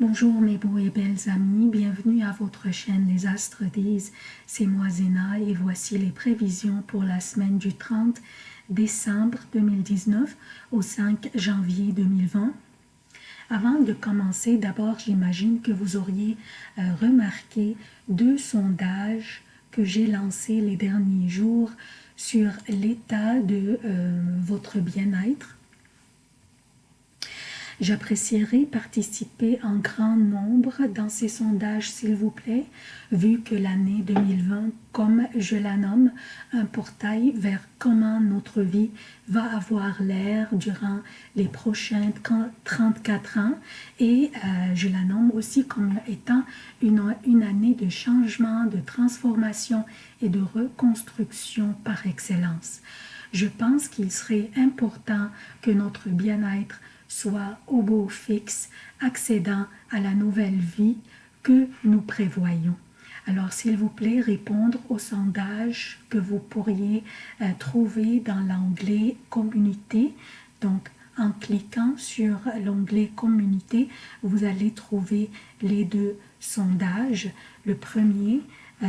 Bonjour mes beaux et belles amis, bienvenue à votre chaîne Les Astres disent, c'est moi Zéna et voici les prévisions pour la semaine du 30 décembre 2019 au 5 janvier 2020. Avant de commencer, d'abord j'imagine que vous auriez euh, remarqué deux sondages que j'ai lancés les derniers jours sur l'état de euh, votre bien-être J'apprécierais participer en grand nombre dans ces sondages, s'il vous plaît, vu que l'année 2020, comme je la nomme, un portail vers comment notre vie va avoir l'air durant les prochains 34 ans et euh, je la nomme aussi comme étant une, une année de changement, de transformation et de reconstruction par excellence. Je pense qu'il serait important que notre bien-être soit au beau fixe, accédant à la nouvelle vie que nous prévoyons. Alors, s'il vous plaît, répondre au sondage que vous pourriez euh, trouver dans l'onglet « Communauté ». Donc, en cliquant sur l'onglet « Communauté », vous allez trouver les deux sondages. Le premier, euh,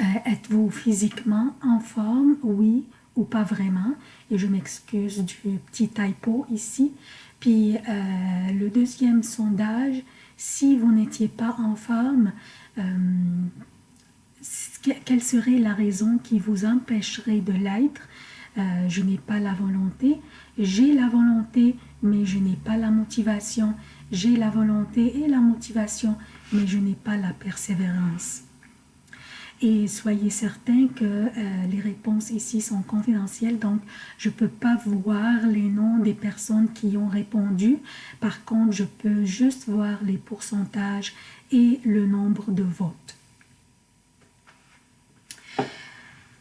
euh, êtes-vous physiquement en forme? Oui pas vraiment. Et je m'excuse du petit typo ici. Puis euh, le deuxième sondage, si vous n'étiez pas en forme, euh, quelle serait la raison qui vous empêcherait de l'être? Euh, Je n'ai pas la volonté. J'ai la volonté, mais je n'ai pas la motivation. J'ai la volonté et la motivation, mais je n'ai pas la persévérance. Et soyez certains que euh, les réponses ici sont confidentielles, donc je ne peux pas voir les noms des personnes qui ont répondu. Par contre, je peux juste voir les pourcentages et le nombre de votes.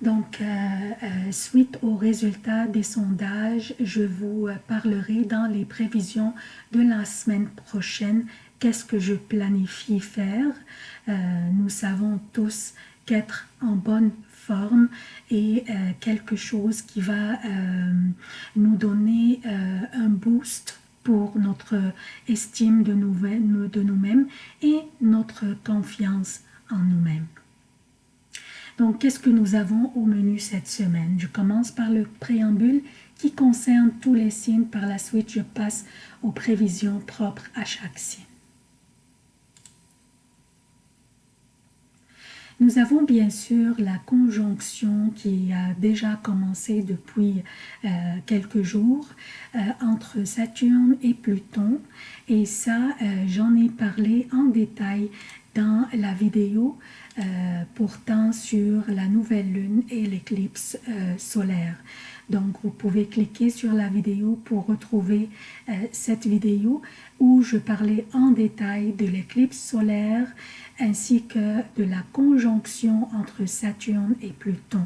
Donc, euh, euh, suite aux résultats des sondages, je vous parlerai dans les prévisions de la semaine prochaine qu'est-ce que je planifie faire? nous savons tous qu'être en bonne forme et euh, quelque chose qui va euh, nous donner euh, un boost pour notre estime de nous-mêmes et notre confiance en nous-mêmes. Donc, qu'est-ce que nous avons au menu cette semaine? Je commence par le préambule qui concerne tous les signes. Par la suite, je passe aux prévisions propres à chaque signe. Nous avons bien sûr la conjonction qui a déjà commencé depuis euh, quelques jours euh, entre Saturne et Pluton et ça euh, j'en ai parlé en détail dans la vidéo portant sur la nouvelle lune et l'éclipse solaire. Donc, vous pouvez cliquer sur la vidéo pour retrouver cette vidéo où je parlais en détail de l'éclipse solaire ainsi que de la conjonction entre Saturne et Pluton.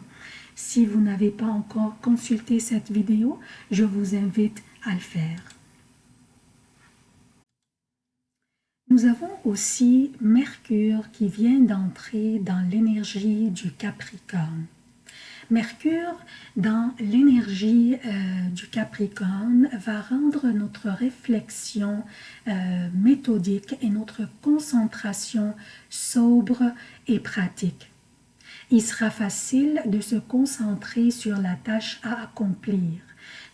Si vous n'avez pas encore consulté cette vidéo, je vous invite à le faire. Nous avons aussi Mercure qui vient d'entrer dans l'énergie du Capricorne. Mercure, dans l'énergie euh, du Capricorne, va rendre notre réflexion euh, méthodique et notre concentration sobre et pratique. Il sera facile de se concentrer sur la tâche à accomplir.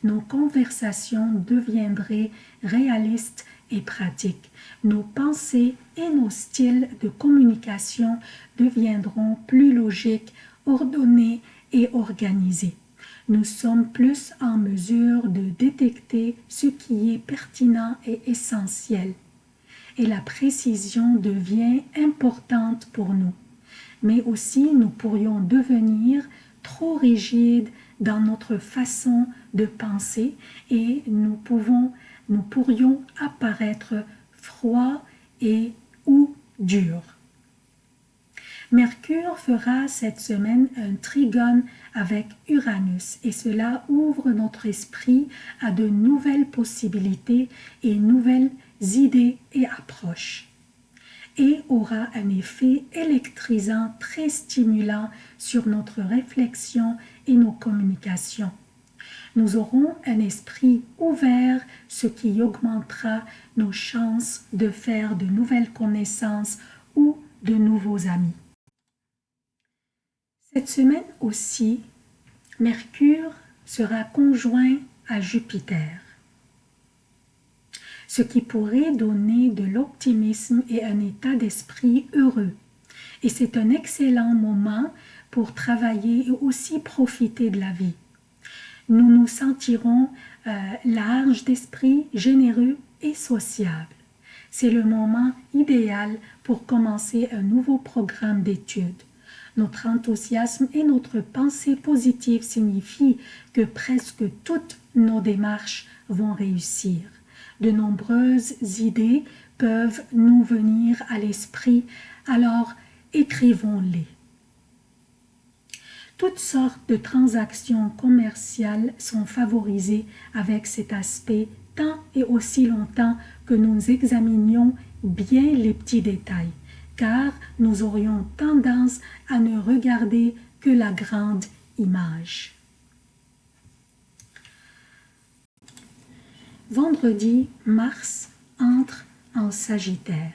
Nos conversations deviendraient réalistes et pratiques. Nos pensées et nos styles de communication deviendront plus logiques, ordonnés et. Nous sommes plus en mesure de détecter ce qui est pertinent et essentiel. Et la précision devient importante pour nous. Mais aussi, nous pourrions devenir trop rigides dans notre façon de penser et nous, pouvons, nous pourrions apparaître froids et ou durs. Mercure fera cette semaine un trigone avec Uranus et cela ouvre notre esprit à de nouvelles possibilités et nouvelles idées et approches et aura un effet électrisant très stimulant sur notre réflexion et nos communications. Nous aurons un esprit ouvert, ce qui augmentera nos chances de faire de nouvelles connaissances ou de nouveaux amis. Cette semaine aussi, Mercure sera conjoint à Jupiter, ce qui pourrait donner de l'optimisme et un état d'esprit heureux. Et c'est un excellent moment pour travailler et aussi profiter de la vie. Nous nous sentirons euh, larges d'esprit, généreux et sociables. C'est le moment idéal pour commencer un nouveau programme d'études. Notre enthousiasme et notre pensée positive signifient que presque toutes nos démarches vont réussir. De nombreuses idées peuvent nous venir à l'esprit, alors écrivons-les. Toutes sortes de transactions commerciales sont favorisées avec cet aspect tant et aussi longtemps que nous examinions bien les petits détails car nous aurions tendance à ne regarder que la grande image. Vendredi, Mars entre en Sagittaire.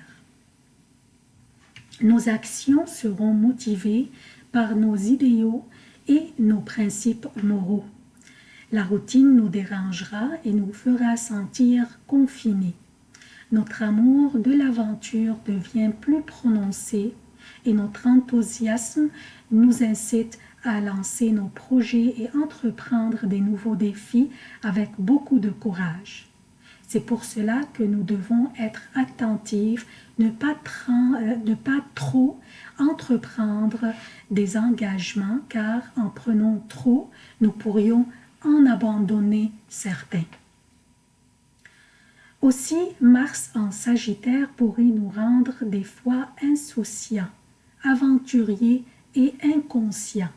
Nos actions seront motivées par nos idéaux et nos principes moraux. La routine nous dérangera et nous fera sentir confinés notre amour de l'aventure devient plus prononcé et notre enthousiasme nous incite à lancer nos projets et entreprendre des nouveaux défis avec beaucoup de courage. C'est pour cela que nous devons être attentifs, ne pas, euh, ne pas trop entreprendre des engagements, car en prenant trop, nous pourrions en abandonner certains. Aussi, Mars en Sagittaire pourrait nous rendre des fois insouciants, aventuriers et inconscients.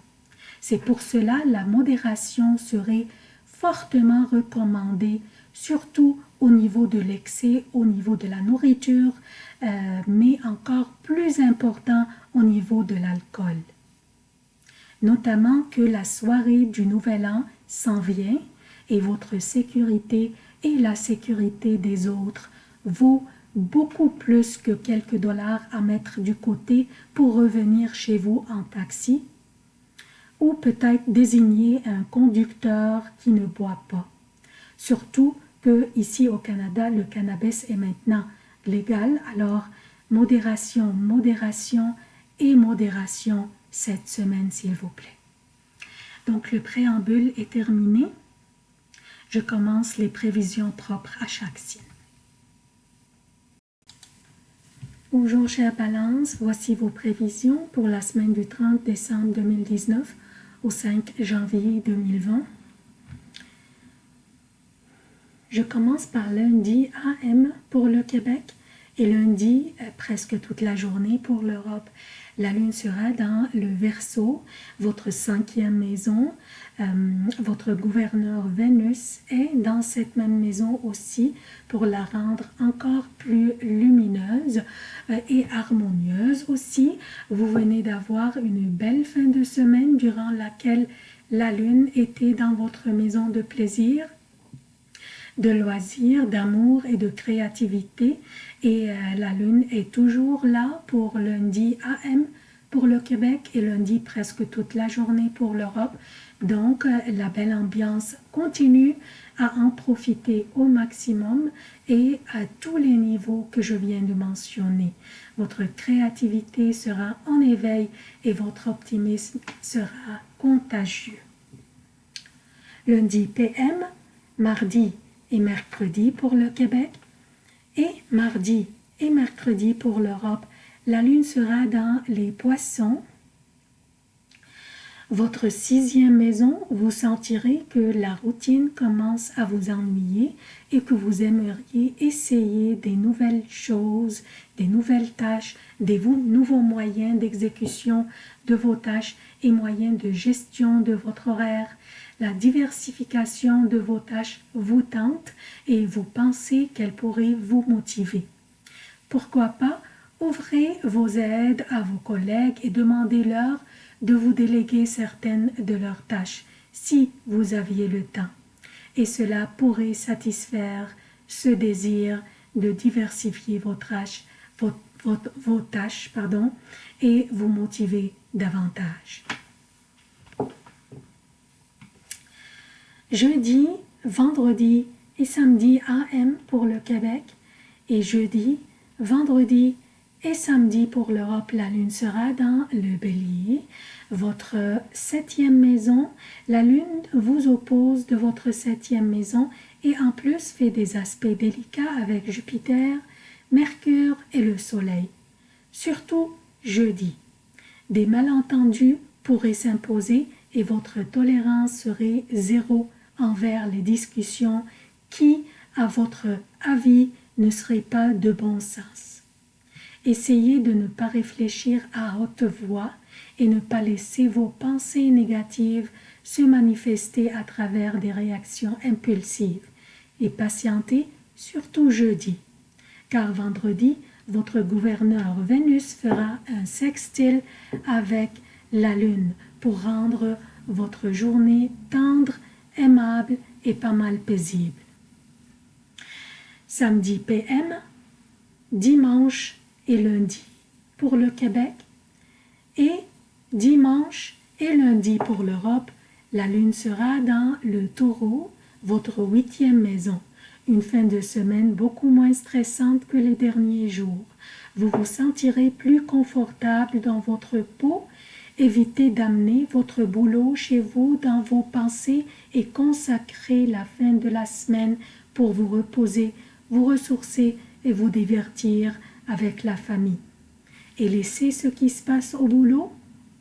C'est pour cela la modération serait fortement recommandée, surtout au niveau de l'excès, au niveau de la nourriture, euh, mais encore plus important au niveau de l'alcool. Notamment que la soirée du Nouvel An s'en vient et votre sécurité et la sécurité des autres vaut beaucoup plus que quelques dollars à mettre du côté pour revenir chez vous en taxi ou peut-être désigner un conducteur qui ne boit pas. Surtout que ici au Canada, le cannabis est maintenant légal, alors modération, modération et modération cette semaine s'il vous plaît. Donc le préambule est terminé je commence les prévisions propres à chaque signe. Bonjour chère Balance, voici vos prévisions pour la semaine du 30 décembre 2019 au 5 janvier 2020. Je commence par lundi AM pour le Québec et lundi euh, presque toute la journée pour l'Europe. La lune sera dans le Verseau, votre cinquième maison. Euh, votre gouverneur Vénus est dans cette même maison aussi pour la rendre encore plus lumineuse euh, et harmonieuse aussi. Vous venez d'avoir une belle fin de semaine durant laquelle la lune était dans votre maison de plaisir de loisirs, d'amour et de créativité. Et euh, la lune est toujours là pour lundi AM pour le Québec et lundi presque toute la journée pour l'Europe. Donc, euh, la belle ambiance continue à en profiter au maximum et à tous les niveaux que je viens de mentionner. Votre créativité sera en éveil et votre optimisme sera contagieux. Lundi PM, mardi et mercredi pour le Québec et mardi et mercredi pour l'Europe. La lune sera dans les poissons. Votre sixième maison, vous sentirez que la routine commence à vous ennuyer et que vous aimeriez essayer des nouvelles choses, des nouvelles tâches, des nouveaux moyens d'exécution de vos tâches et moyens de gestion de votre horaire la diversification de vos tâches vous tente et vous pensez qu'elle pourrait vous motiver. Pourquoi pas ouvrez vos aides à vos collègues et demandez-leur de vous déléguer certaines de leurs tâches, si vous aviez le temps. et cela pourrait satisfaire ce désir de diversifier vos tâches, et vous motiver davantage. Jeudi, vendredi et samedi AM pour le Québec et jeudi, vendredi et samedi pour l'Europe, la lune sera dans le bélier. Votre septième maison, la lune vous oppose de votre septième maison et en plus fait des aspects délicats avec Jupiter, Mercure et le Soleil. Surtout jeudi. Des malentendus pourraient s'imposer et votre tolérance serait zéro envers les discussions qui, à votre avis, ne seraient pas de bon sens. Essayez de ne pas réfléchir à haute voix et ne pas laisser vos pensées négatives se manifester à travers des réactions impulsives et patientez surtout jeudi, car vendredi, votre gouverneur Vénus fera un sextile avec la Lune pour rendre votre journée tendre, aimable et pas mal paisible. Samedi PM, dimanche et lundi pour le Québec et dimanche et lundi pour l'Europe, la lune sera dans le taureau, votre huitième maison. Une fin de semaine beaucoup moins stressante que les derniers jours. Vous vous sentirez plus confortable dans votre peau. Évitez d'amener votre boulot chez vous dans vos pensées et consacrez la fin de la semaine pour vous reposer, vous ressourcer et vous divertir avec la famille. Et laissez ce qui se passe au boulot,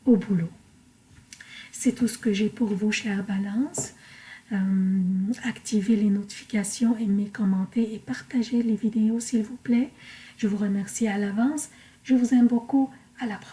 au boulot. C'est tout ce que j'ai pour vous, chère Balance. Euh, activez les notifications, aimez, commentez et partagez les vidéos, s'il vous plaît. Je vous remercie à l'avance. Je vous aime beaucoup. À la prochaine.